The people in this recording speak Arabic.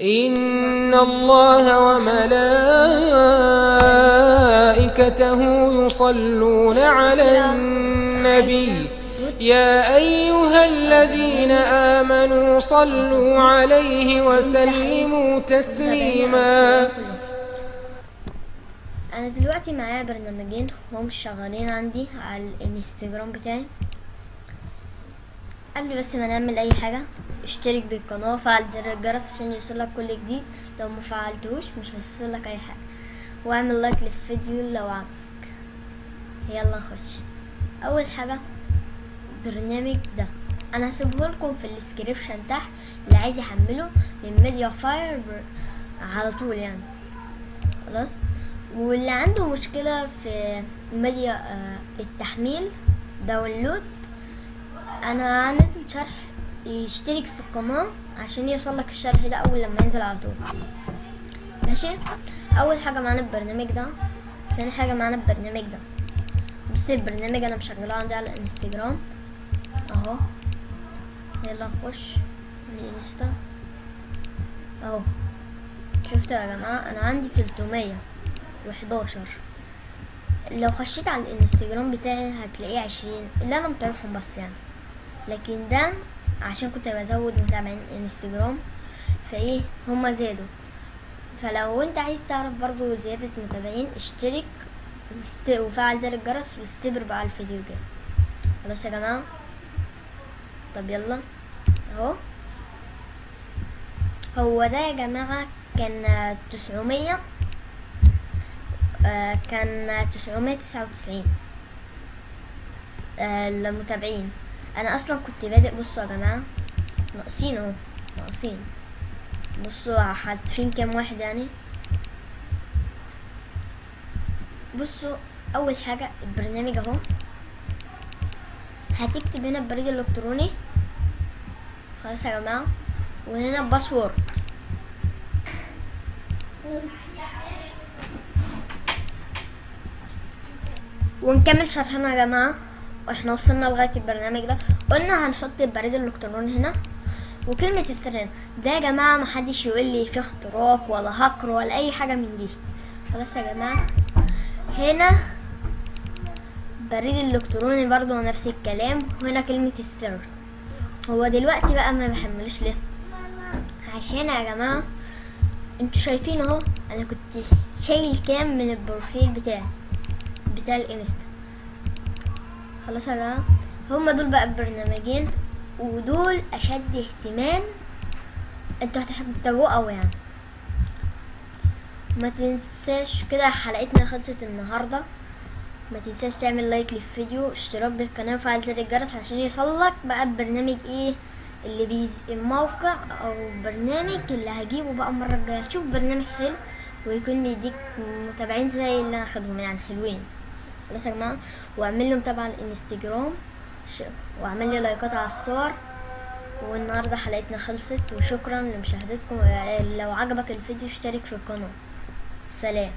إن الله وملائكته يصلون على النبي. يا أيها الذين آمنوا صلوا عليه وسلموا تسليما. أنا دلوقتي معايا برنامجين هم شغالين عندي على الانستجرام بتاعي. قبل بس ما نعمل أي حاجة. اشترك بالقناة وفعل زر الجرس عشان يوصلك كل جديد. لو ما فعلتوش مش هيوصلك أي حاجة. واعمل like للفيديو لو عجبك يلا نخش أول حاجة البرنامج ده. أنا هسيبه لكم في ال description تحت. اللي عايز يحمله من ميديا فاير على طول يعني. خلاص؟ واللي عنده مشكلة في ميديا آه، التحميل download. أنا هنزل شرح يشترك في القناة عشان يوصلك الشرح ده أول لما ينزل على طول. ماشي؟ أول حاجة معانا البرنامج ده تاني حاجة معانا البرنامج ده. بص البرنامج أنا مشغله عندي على الإنستجرام. أهو. يلا نخش الإنستا. أهو. شفتوا يا جماعة؟ أنا عندي تلتمية وحداشر. لو خشيت على الإنستجرام بتاعي هتلاقيه عشرين. اللي أنا متابعهم بس يعني. لكن ده عشان كنت بزود متابعين انستجرام فإيه هما زادوا. فلو أنت عايز تعرف برضو زيادة متابعين اشترك وفعل زر الجرس واستبر بقى الفيديو كده خلاص يا جماعة؟ طب يلا. أهو. هو ده يا جماعة كان تسعمية آه، كان تسعمية تسعة وتسعين المتابعين أنا أصلا كنت بادئ بصوا يا جماعة ناقصين أهو ناقصين. بصوا حادفين كام واحد يعني؟ بصوا أول حاجة البرنامج أهو. هتكتب هنا البريد الالكتروني خلاص يا جماعة. وهنا الباسورد ونكمل شرحنا يا جماعة. وإحنا وصلنا لغاية البرنامج ده. قلنا هنحط البريد الإلكتروني هنا وكلمة السر هنا ده يا جماعة محدش يقول لي في اختراق ولا هكر ولا أي حاجة من دي. خلاص يا جماعة. هنا بريد الالكتروني برضو نفس الكلام. وهنا كلمة السر هو دلوقتي بقى ما بحملوش ليه؟ عشان يا جماعة أنتوا شايفين اهو أنا كنت شايل كام من البروفيل بتاعي بتاع الإنستا. خلاص جماعة. هما دول بقى البرنامجين ودول أشد اهتمام أنتوا هتحتاجوه قوي يعني. ما تنساش كده حلقتنا خلصت النهارده. ما تنساش تعمل like للفيديو اشتراك بالقناة وفعل زر الجرس عشان يوصلك بقى البرنامج إيه اللي بيز الموقع أو البرنامج اللي هجيبه بقى المرة الجاية. شوف برنامج حلو ويكون بيديك متابعين زي اللي أنا اخدهم يعني حلوين. خلاص يا جماعة واعمل على الانستجرام ش- واعمل لي لايكات على الصور. والنهاردة حلقتنا خلصت وشكرا لمشاهدتكم. لو عجبك الفيديو اشترك في القناة. سلام.